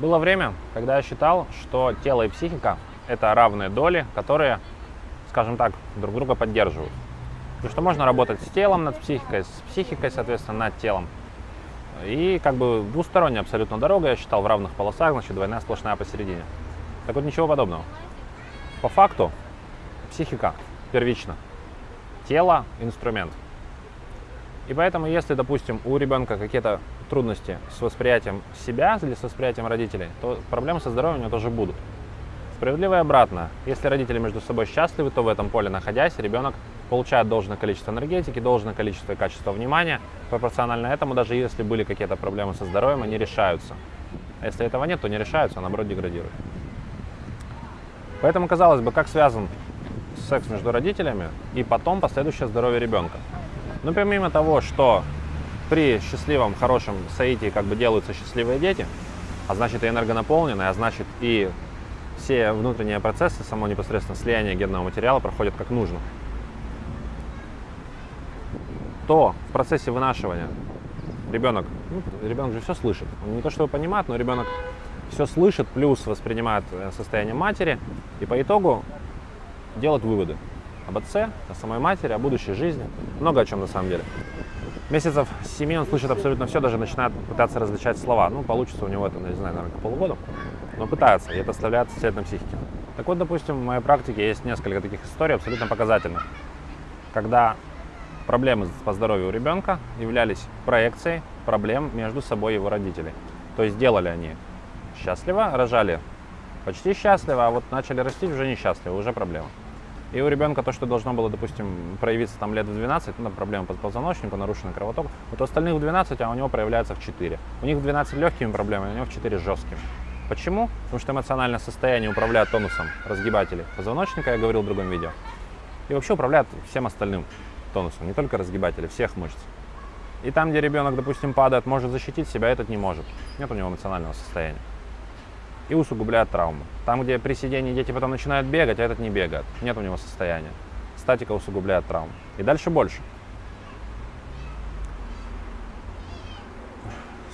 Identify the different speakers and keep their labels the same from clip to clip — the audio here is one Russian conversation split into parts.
Speaker 1: Было время, когда я считал, что тело и психика – это равные доли, которые, скажем так, друг друга поддерживают. И что можно работать с телом над психикой, с психикой, соответственно, над телом. И как бы двусторонняя абсолютно дорога, я считал, в равных полосах, значит, двойная сплошная посередине. Так вот, ничего подобного. По факту, психика первична, тело – инструмент. И поэтому, если, допустим, у ребенка какие-то трудности с восприятием себя или с восприятием родителей, то проблемы со здоровьем у него тоже будут. Справедливо и обратно. Если родители между собой счастливы, то в этом поле находясь, ребенок получает должное количество энергетики, должное количество и качество внимания. Пропорционально этому, даже если были какие-то проблемы со здоровьем, они решаются. А если этого нет, то не решаются, а наоборот деградируют. Поэтому, казалось бы, как связан секс между родителями и потом последующее здоровье ребенка. Но помимо того, что при счастливом, хорошем соитии как бы делаются счастливые дети, а значит и энергонаполненные, а значит и все внутренние процессы, само непосредственно слияние генного материала проходят как нужно, то в процессе вынашивания ребенок, ну, ребенок же все слышит. Он не то чтобы понимает, но ребенок все слышит, плюс воспринимает э, состояние матери, и по итогу делает выводы об отце, о самой матери, о будущей жизни, много о чем на самом деле месяцев 7 он слышит абсолютно все, даже начинает пытаться различать слова. Ну, получится у него это, не знаю, наверное, полугода, но пытается, и это оставляет след на психике. Так вот, допустим, в моей практике есть несколько таких историй абсолютно показательных, когда проблемы по здоровью у ребенка являлись проекцией проблем между собой его родителей. То есть делали они счастливо, рожали почти счастливо, а вот начали расти уже несчастливо, уже проблема. И у ребенка то, что должно было, допустим, проявиться там лет в 12, ну, проблема по позвоночнику, нарушенный кровоток, вот у остальных в 12, а у него проявляется в 4. У них в 12 легкими проблемами, у него в 4 жесткими. Почему? Потому что эмоциональное состояние управляет тонусом разгибателей позвоночника, я говорил в другом видео. И вообще управляет всем остальным тонусом, не только разгибатели, всех мышц. И там, где ребенок, допустим, падает, может защитить себя, этот не может. Нет у него эмоционального состояния и усугубляет травму. Там, где при сидении дети потом начинают бегать, а этот не бегает, нет у него состояния. Статика усугубляет травму. И дальше больше.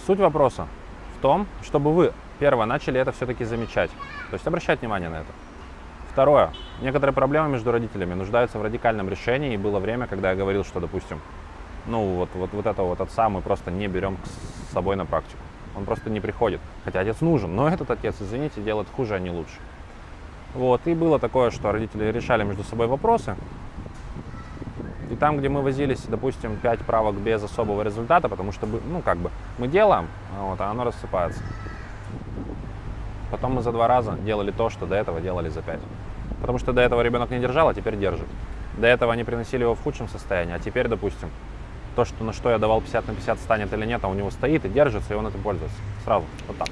Speaker 1: Суть вопроса в том, чтобы вы, первое, начали это все-таки замечать. То есть обращать внимание на это. Второе. Некоторые проблемы между родителями нуждаются в радикальном решении. И было время, когда я говорил, что, допустим, ну вот, вот, вот этого вот отца мы просто не берем с собой на практику он просто не приходит. Хотя отец нужен, но этот отец, извините, делает хуже, а не лучше. Вот, и было такое, что родители решали между собой вопросы. И там, где мы возились, допустим, 5 правок без особого результата, потому что, ну, как бы, мы делаем, вот, а оно рассыпается. Потом мы за два раза делали то, что до этого делали за пять. Потому что до этого ребенок не держал, а теперь держит. До этого они приносили его в худшем состоянии, а теперь, допустим, то, что, на что я давал 50 на 50, станет или нет, а у него стоит и держится, и он этим пользуется. Сразу, вот так.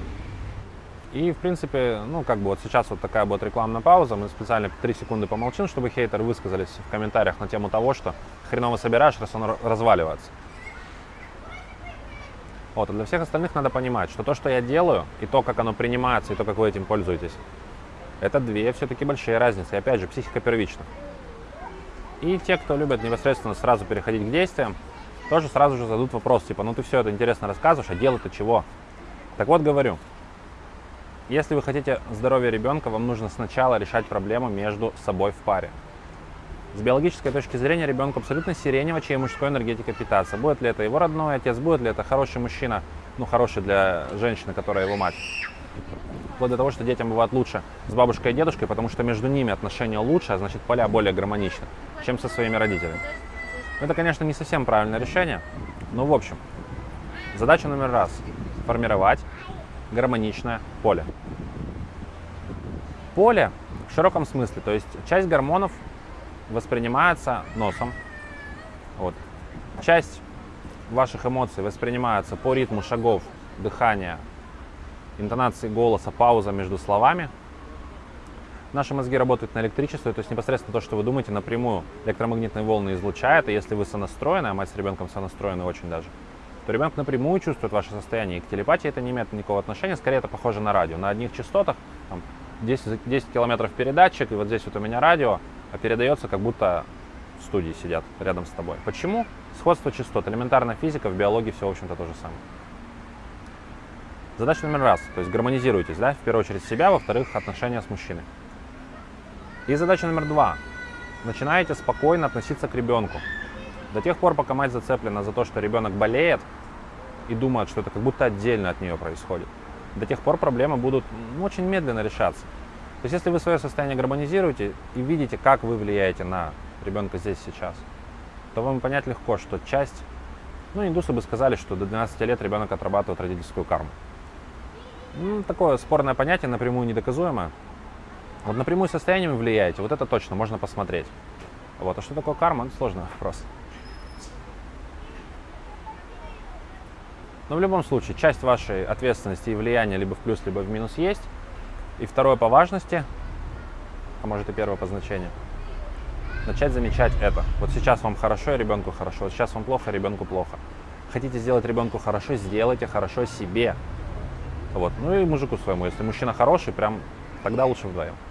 Speaker 1: И, в принципе, ну, как бы вот сейчас вот такая будет рекламная пауза. Мы специально 3 секунды помолчим, чтобы хейтеры высказались в комментариях на тему того, что хреново собираешь, раз он разваливается. Вот, а для всех остальных надо понимать, что то, что я делаю, и то, как оно принимается, и то, как вы этим пользуетесь, это две все-таки большие разницы. И опять же, психика первична. И те, кто любят непосредственно сразу переходить к действиям, тоже сразу же зададут вопрос, типа, ну ты все это интересно рассказываешь, а дело-то чего? Так вот говорю, если вы хотите здоровья ребенка, вам нужно сначала решать проблему между собой в паре. С биологической точки зрения ребенку абсолютно сиренево, чьей мужской энергетикой питаться. Будет ли это его родной отец, будет ли это хороший мужчина, ну хороший для женщины, которая его мать. Вплоть до того, что детям бывает лучше с бабушкой и дедушкой, потому что между ними отношения лучше, а значит поля более гармоничны, чем со своими родителями. Это, конечно, не совсем правильное решение, но в общем, задача номер раз – формировать гармоничное поле. Поле в широком смысле, то есть часть гормонов воспринимается носом, вот. часть ваших эмоций воспринимается по ритму шагов, дыхания, интонации голоса, пауза между словами – Наши мозги работают на электричестве, то есть непосредственно то, что вы думаете, напрямую электромагнитные волны излучает, и если вы сонастроены, а мать с ребенком сонастроены очень даже, то ребенок напрямую чувствует ваше состояние. И к телепатии это не имеет никакого отношения, скорее это похоже на радио. На одних частотах, там, 10, 10 километров передатчик, и вот здесь вот у меня радио, а передается как будто в студии сидят рядом с тобой. Почему? Сходство частот. Элементарная физика, в биологии все, в общем-то, то же самое. Задача номер раз, то есть гармонизируйтесь, да, в первую очередь себя, во-вторых, отношения с мужчиной. И задача номер два. Начинаете спокойно относиться к ребенку. До тех пор, пока мать зацеплена за то, что ребенок болеет и думает, что это как будто отдельно от нее происходит, до тех пор проблемы будут ну, очень медленно решаться. То есть если вы свое состояние гармонизируете и видите, как вы влияете на ребенка здесь сейчас, то вам понять легко, что часть, ну индусы бы сказали, что до 12 лет ребенок отрабатывает родительскую карму. Ну, такое спорное понятие, напрямую недоказуемое. Вот напрямую состояниями влияете, вот это точно, можно посмотреть. Вот. А что такое карма, это сложный вопрос. Но в любом случае, часть вашей ответственности и влияния либо в плюс, либо в минус есть. И второе по важности, а может и первое по значению, начать замечать это. Вот сейчас вам хорошо, и ребенку хорошо. Вот сейчас вам плохо, ребенку плохо. Хотите сделать ребенку хорошо, сделайте хорошо себе. Вот. Ну и мужику своему. Если мужчина хороший, прям тогда лучше вдвоем.